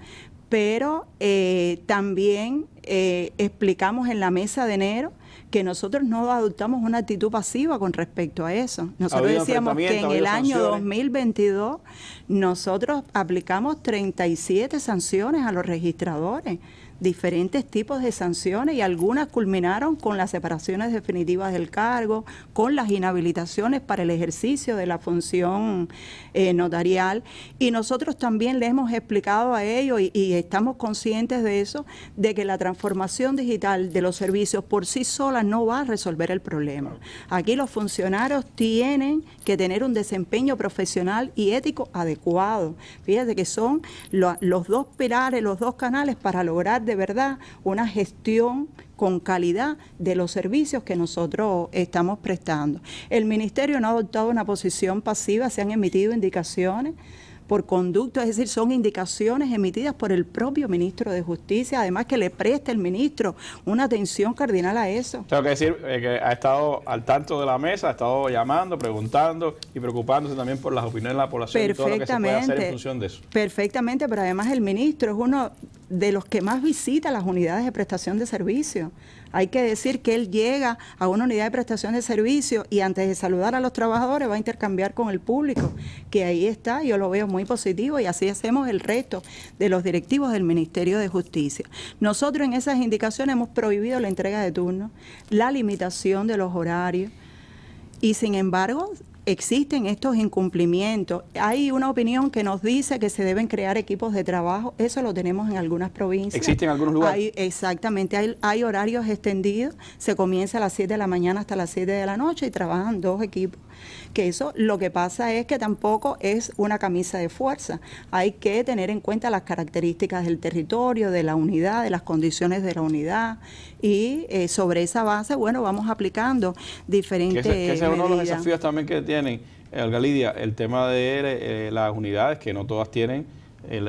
pero eh, también eh, explicamos en la mesa de enero que nosotros no adoptamos una actitud pasiva con respecto a eso. Nosotros decíamos que en el año 2022 nosotros aplicamos 37 sanciones a los registradores diferentes tipos de sanciones y algunas culminaron con las separaciones definitivas del cargo, con las inhabilitaciones para el ejercicio de la función eh, notarial. Y nosotros también le hemos explicado a ellos y, estamos conscientes de eso, de que la transformación digital de los servicios por sí sola no va a resolver el problema. Aquí los funcionarios tienen que tener un desempeño profesional y ético adecuado. Fíjate que son los dos pilares, los dos canales para lograr de verdad una gestión con calidad de los servicios que nosotros estamos prestando. El Ministerio no ha adoptado una posición pasiva, se han emitido indicaciones por conducto, es decir, son indicaciones emitidas por el propio ministro de Justicia, además que le preste el ministro una atención cardinal a eso. Tengo que decir eh, que ha estado al tanto de la mesa, ha estado llamando, preguntando y preocupándose también por las opiniones de la población y todo lo que se puede hacer en función de eso. Perfectamente, pero además el ministro es uno de los que más visita las unidades de prestación de servicio. Hay que decir que él llega a una unidad de prestación de servicio y antes de saludar a los trabajadores va a intercambiar con el público, que ahí está, yo lo veo muy positivo y así hacemos el resto de los directivos del Ministerio de Justicia. Nosotros en esas indicaciones hemos prohibido la entrega de turnos, la limitación de los horarios y sin embargo existen estos incumplimientos. Hay una opinión que nos dice que se deben crear equipos de trabajo, eso lo tenemos en algunas provincias. ¿Existen en algunos lugares? exactamente, hay, hay, horarios extendidos, se comienza a las 7 de la mañana hasta las 7 de la noche y trabajan dos equipos que eso lo que pasa es que tampoco es una camisa de fuerza. Hay que tener en cuenta las características del territorio, de la unidad, de las condiciones de la unidad y eh, sobre esa base, bueno, vamos aplicando diferentes que ese, es uno de los desafíos también que tienen, Olga Lidia, el tema de eh, las unidades, que no todas tienen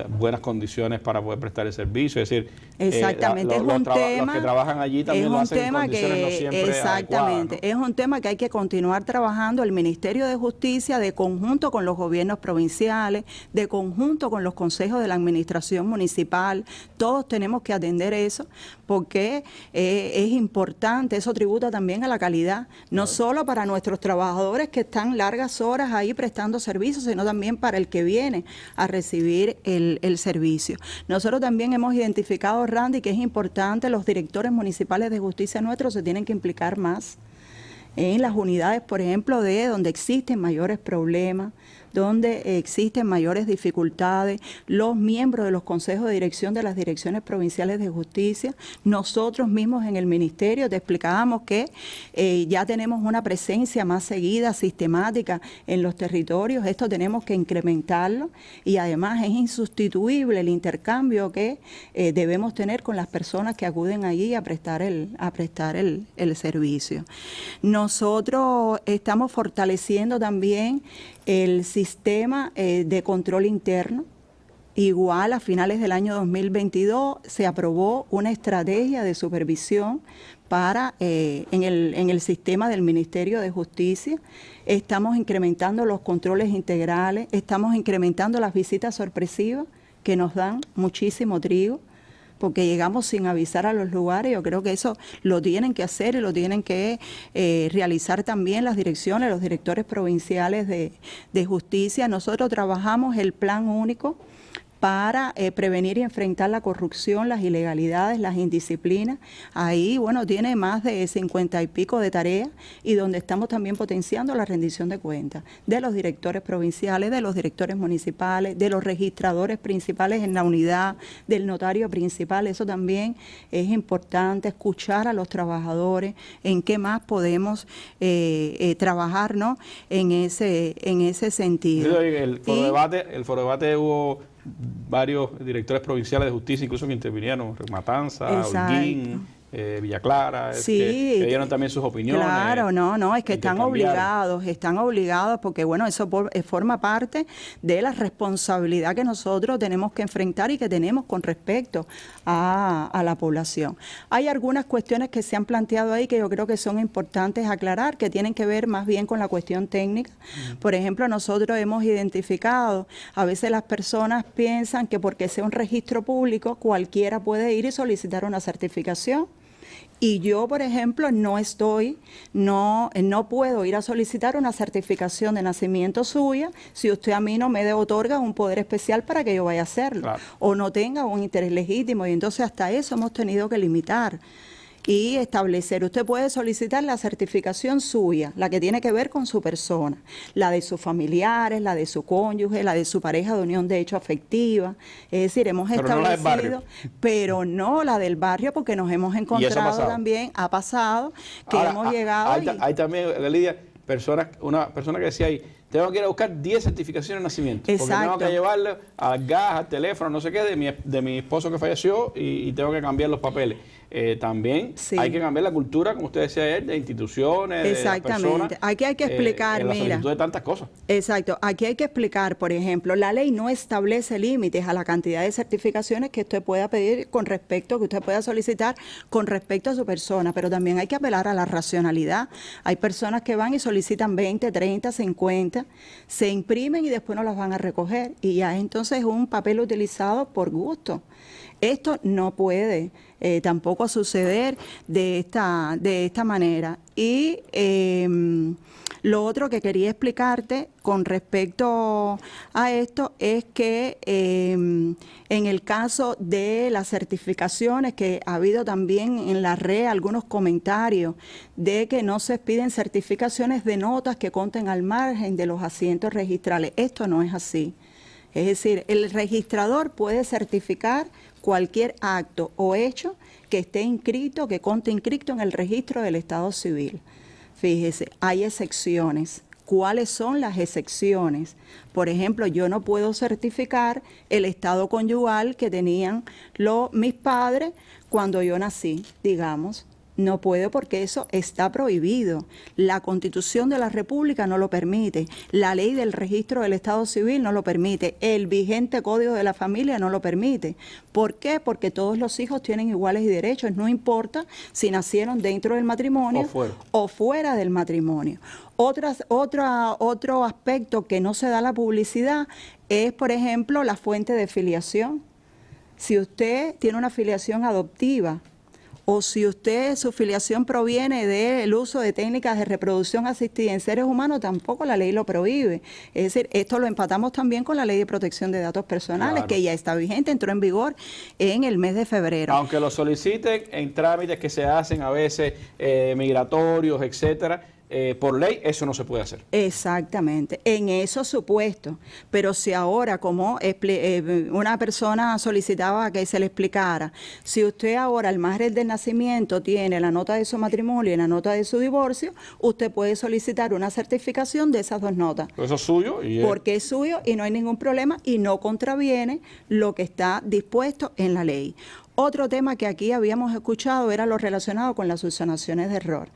buenas condiciones para poder prestar el servicio, es decir, eh, exactamente es un tema los que trabajan allí también es lo hacen tema que, exactamente es un tema que hay que continuar trabajando. El Ministerio de Justicia de conjunto con los gobiernos provinciales, de conjunto con los consejos de la administración municipal, todos tenemos que atender eso porque eh, es importante, eso tributa también a la calidad, no solo para nuestros trabajadores que están largas horas ahí prestando servicios, sino también para el que viene a recibir el, el servicio. Nosotros también hemos identificado, Randy, que es importante, los directores municipales de justicia nuestros se tienen que implicar más en las unidades, por ejemplo, de donde existen mayores problemas, donde existen mayores dificultades, los miembros de los consejos de dirección de las direcciones provinciales de justicia, nosotros mismos en el ministerio te explicábamos que eh, ya tenemos una presencia más seguida, sistemática en los territorios, esto tenemos que incrementarlo y además es insustituible el intercambio que eh, debemos tener con las personas que acuden allí a prestar el, a prestar el, el servicio. Nosotros estamos fortaleciendo también el sistema eh, de control interno Igual a finales del año 2022 se aprobó una estrategia de supervisión para eh, en, el, en el sistema del Ministerio de Justicia. Estamos incrementando los controles integrales, estamos incrementando las visitas sorpresivas que nos dan muchísimo trigo porque llegamos sin avisar a los lugares. Yo creo que eso lo tienen que hacer y lo tienen que eh, realizar también las direcciones, los directores provinciales de, de justicia. Nosotros trabajamos el plan único para eh, prevenir y enfrentar la corrupción, las ilegalidades, las indisciplinas. Ahí, bueno, tiene más de 50 y pico de tareas y donde estamos también potenciando la rendición de cuentas de los directores provinciales, de los directores municipales, de los registradores principales en la unidad, del notario principal. Eso también es importante, escuchar a los trabajadores, en qué más podemos eh, eh, trabajar ¿no? en, ese, en ese sentido. El foro, debate, el foro debate hubo varios directores provinciales de justicia, incluso que intervinieron, Matanza, Holguín, eh, Villa Clara, sí, que, dieron también sus opiniones. Claro, no, no, es que están obligados, están obligados porque, bueno, eso eh, forma parte de la responsabilidad que nosotros tenemos que enfrentar y que tenemos con respecto a, la población. Hay algunas cuestiones que se han planteado ahí que yo creo que son importantes aclarar, que tienen que ver más bien con la cuestión técnica. Por ejemplo, nosotros hemos identificado, a veces las personas piensan que porque sea un registro público, cualquiera puede ir y solicitar una certificación y yo, por ejemplo, no estoy, no, no puedo ir a solicitar una certificación de nacimiento suya si usted a mí no me otorga un poder especial para que yo vaya a hacerlo o no tenga un interés legítimo. Y entonces hasta eso hemos tenido que limitar y establecer. Usted puede solicitar la certificación suya, la que tiene que ver con su persona, la de sus familiares, la de su cónyuge, la de su pareja de unión de hecho afectiva. Es decir, hemos establecido, pero no la del barrio porque nos hemos encontrado también, ha pasado, que hemos llegado. Hay, también, Lidia, personas, una persona que decía ahí, tengo que ir a buscar 10 certificaciones de nacimiento. Porque tengo que llevarle al gas, al teléfono, no sé qué, de mi, de mi esposo que falleció y tengo que cambiar los papeles. Eh, también hay que cambiar la cultura, como usted decía ayer, de instituciones, Exactamente. Aquí hay que eh, explicar, mira. de tantas cosas. Exacto. Aquí hay que explicar, por ejemplo, la ley no establece límites a la cantidad de certificaciones que usted pueda pedir con respecto, que usted pueda solicitar con respecto a su persona, pero también hay que apelar a la racionalidad. Hay personas que van y solicitan 20, 30, 50, se imprimen y después no las van a recoger y ya entonces es un papel utilizado por gusto. Esto no puede eh, tampoco suceder de esta, de esta manera. Y em, lo otro que quería explicarte con respecto a esto es que em, en el caso de las certificaciones, que ha habido también en la red algunos comentarios de que no se piden certificaciones de notas que conten al margen de los asientos registrales. Esto no es así. Es decir, el registrador puede certificar cualquier acto o hecho que esté inscrito, que conte inscrito en el registro del Estado civil. Fíjese, hay excepciones. ¿Cuáles son las excepciones? Por ejemplo, yo no puedo certificar el estado conyugal que tenían mis padres cuando yo nací, digamos. No puedo porque eso está prohibido. La Constitución de la República no lo permite. La ley del registro del Estado Civil no lo permite. El vigente Código de la Familia no lo permite. ¿Por qué? Porque todos los hijos tienen iguales derechos. No importa si nacieron dentro del matrimonio o fuera, del matrimonio. Otras, otra, otro aspecto que no se da la publicidad es, por ejemplo, la fuente de filiación. Si usted tiene una filiación adoptiva, o si usted, su filiación proviene del uso de técnicas de reproducción asistida en seres humanos, tampoco la ley lo prohíbe. Es decir, esto lo empatamos también con la ley de protección de datos personales, que ya está vigente, entró en vigor en el mes de febrero. Aunque lo soliciten en trámites que se hacen a veces eh, migratorios, etcétera, eh, por ley eso no se puede hacer. Exactamente, en esos supuestos. Pero si ahora, como eh, una persona solicitaba que se le explicara, si usted ahora al margen del nacimiento tiene la nota de su matrimonio y la nota de su divorcio, usted puede solicitar una certificación de esas dos notas. Eso es suyo. Y Porque es suyo y no hay ningún problema y no contraviene lo que está dispuesto en la ley. Otro tema que aquí habíamos escuchado era lo relacionado con las subsanaciones de error.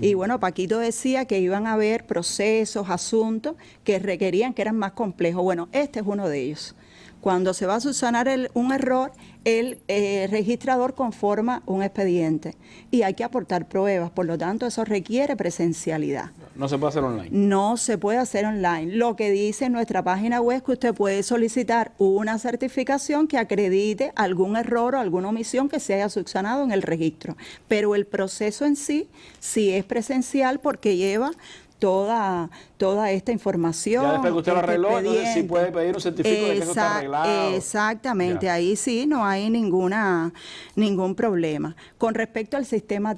Y bueno, Paquito decía que iban a haber procesos, asuntos que requerían que eran más complejos. Bueno, este es uno de ellos. Cuando se va a subsanar el- un error, el eh, registrador conforma un expediente y hay que aportar pruebas, por lo tanto eso requiere presencialidad. No se puede hacer online. No se puede hacer online. Lo que dice en nuestra página web es que usted puede solicitar una certificación que acredite algún error o alguna omisión que se haya subsanado en el registro. Pero el proceso en sí sí es presencial porque lleva toda, toda esta información. Ya después que usted lo este arregló, entonces sí puede pedir un certificado de que eso está arreglado. Exactamente, Ya. ahí sí no hay ninguna, ningún problema. Con respecto al sistema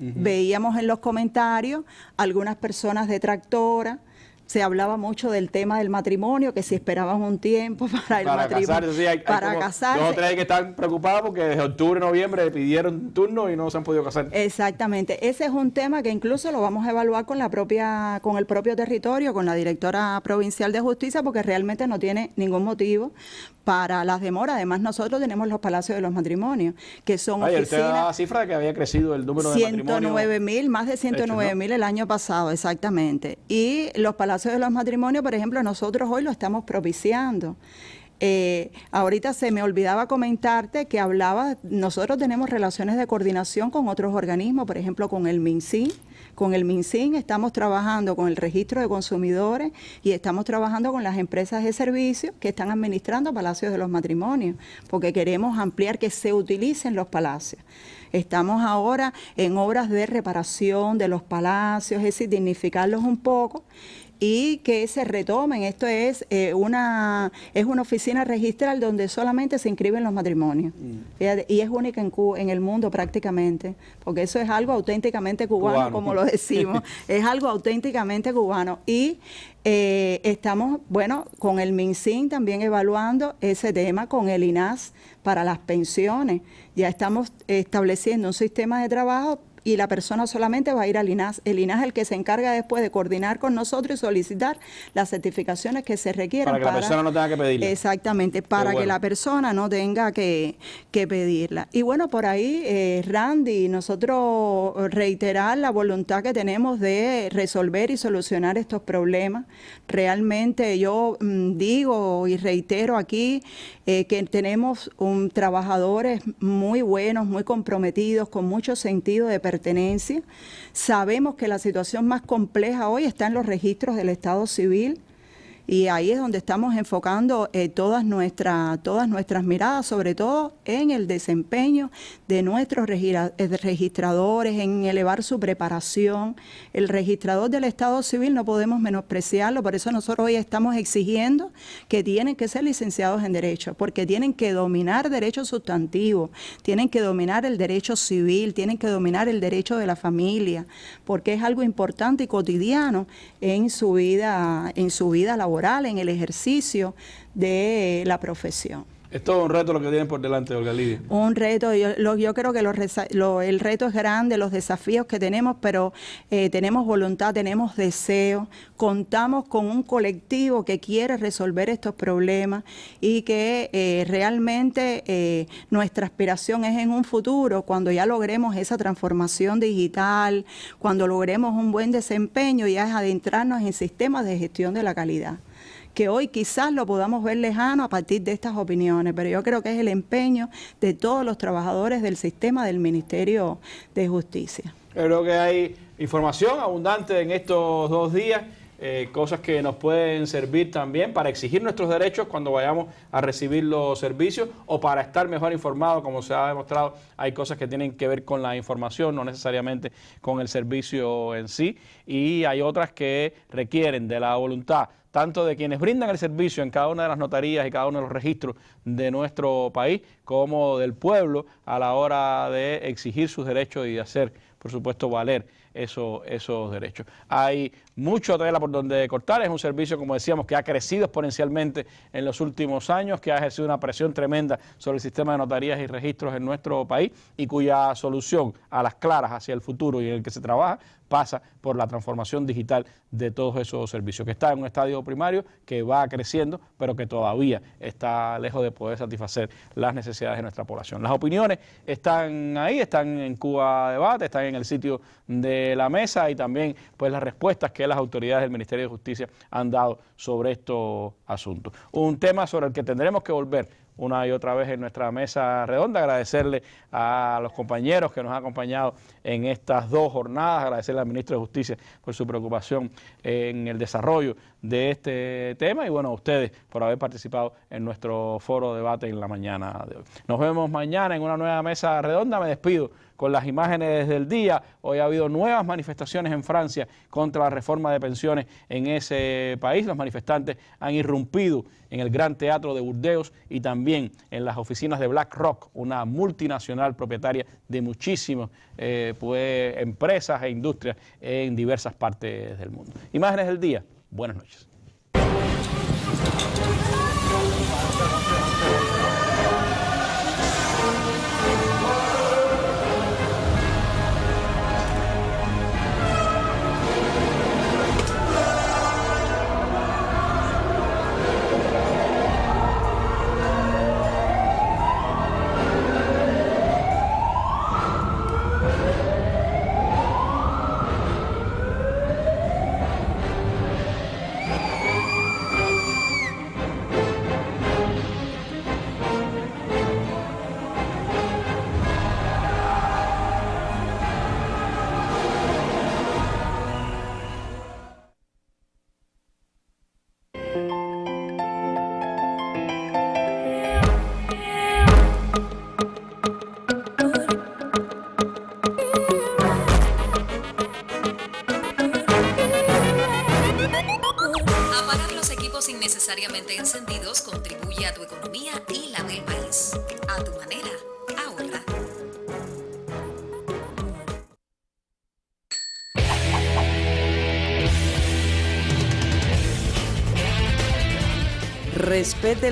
veíamos en los comentarios algunas personas detractoras. Se hablaba mucho del tema del matrimonio, que si esperaban un tiempo para el Para matrimonio. casarse, sí, hay, para casarse. dos o tres que están preocupados porque desde octubre, noviembre pidieron turno y no se han podido casar. Exactamente, ese es un tema que incluso lo vamos a evaluar con la propia, con el propio territorio, con la directora provincial de justicia, porque realmente no tiene ningún motivo para las demoras. Además, nosotros tenemos los palacios de los matrimonios, que son usted oficinas. daba la cifra de que había crecido el número de matrimonios. 109 mil, más de 109 mil el año pasado, exactamente. Y los palacios de los matrimonios, por ejemplo, nosotros hoy lo estamos propiciando. Eh, ahorita se me olvidaba comentarte que hablaba, nosotros tenemos relaciones de coordinación con otros organismos, por ejemplo con el MINSIN. Con el MINSIN estamos trabajando con el registro de consumidores y estamos trabajando con las empresas de servicios que están administrando palacios de los matrimonios, porque queremos ampliar que se utilicen los palacios. Estamos ahora en obras de reparación de los palacios, es decir, dignificarlos un poco y que se retomen. Esto es eh, una es una oficina registral donde solamente se inscriben los matrimonios Fíjate, y es única en, en el mundo prácticamente, porque eso es algo auténticamente cubano, Cubano. como lo decimos, es algo auténticamente cubano y eh, estamos, bueno, con el MinSIN también evaluando ese tema, con el INAS para las pensiones. Ya estamos estableciendo un sistema de trabajo y la persona solamente va a ir al INAS. El INAS es el que se encarga después de coordinar con nosotros y solicitar las certificaciones que se requieran. Para que la persona no tenga que pedirla. Exactamente, para que la persona no tenga que, que pedirla. Y bueno, por ahí, eh, Randy, nosotros reiterar la voluntad que tenemos de resolver y solucionar estos problemas. Realmente yo mm, digo y reitero aquí eh, que tenemos trabajadores muy buenos, muy comprometidos, con mucho sentido de pertenencia. Sabemos que la situación más compleja hoy está en los registros del Estado civil. Y ahí es donde estamos enfocando eh, todas, nuestras todas nuestras miradas, sobre todo en el desempeño de nuestros eh, registradores, en elevar su preparación. El registrador del Estado Civil no podemos menospreciarlo, por eso nosotros hoy estamos exigiendo que tienen que ser licenciados en Derecho, porque tienen que dominar derecho sustantivo, tienen que dominar el derecho civil, tienen que dominar el derecho de la familia, porque es algo importante y cotidiano en su vida, en su vida laboral, en el ejercicio de la profesión. Es todo un reto lo que tienen por delante, Olga Lidia. Un reto, yo, lo- yo creo que los resa- lo- el reto es grande, los desafíos que tenemos, pero eh, tenemos voluntad, tenemos deseo, contamos con un colectivo que quiere resolver estos problemas y que eh, realmente eh, nuestra aspiración es en un futuro, cuando ya logremos esa transformación digital, cuando logremos un buen desempeño, ya es adentrarnos en sistemas de gestión de la calidad que hoy quizás lo podamos ver lejano a partir de estas opiniones, pero yo creo que es el empeño de todos los trabajadores del sistema del Ministerio de Justicia. Creo que hay información abundante en estos dos días, eh, cosas que nos pueden servir también para exigir nuestros derechos cuando vayamos a recibir los servicios o para estar mejor informados, como se ha demostrado, hay cosas que tienen que ver con la información, no necesariamente con el servicio en sí, y hay otras que requieren de la voluntad tanto de quienes brindan el servicio en cada una de las notarías y cada uno de los registros de nuestro país, como del pueblo a la hora de exigir sus derechos y de hacer, por supuesto, valer eso- esos derechos. Hay mucho tela por donde cortar, es un servicio, como decíamos, que ha crecido exponencialmente en los últimos años, que ha ejercido una presión tremenda sobre el sistema de notarías y registros en nuestro país y cuya solución a las claras hacia el futuro y en el que se trabaja pasa por la transformación digital de todos esos servicios, que está en un estadio primario que va creciendo, pero que todavía está lejos de poder satisfacer las necesidades de nuestra población. Las opiniones están ahí, están en Cuba Debate, están en el sitio de la mesa y también pues las respuestas que las autoridades del Ministerio de Justicia han dado sobre estos asuntos. Un tema sobre el que tendremos que volver una y otra vez en nuestra mesa redonda. Agradecerle a los compañeros que nos han acompañado en estas dos jornadas, agradecerle al ministro de Justicia por su preocupación en el desarrollo de este tema y bueno, a ustedes por haber participado en nuestro foro de debate en la mañana de hoy. Nos vemos mañana en una nueva mesa redonda. Me despido con las imágenes del día. Hoy ha habido nuevas manifestaciones en Francia contra la reforma de pensiones en ese país. Los manifestantes han irrumpido en el Gran Teatro de Burdeos y también en las oficinas de BlackRock, una multinacional propietaria de muchísimas eh, pues, empresas e industrias en diversas partes del mundo. Imágenes del día. Buenas noches.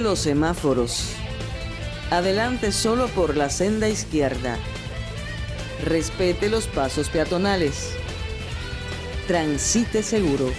Los semáforos. Adelante solo por la senda izquierda. Respete los pasos peatonales. Transite seguro.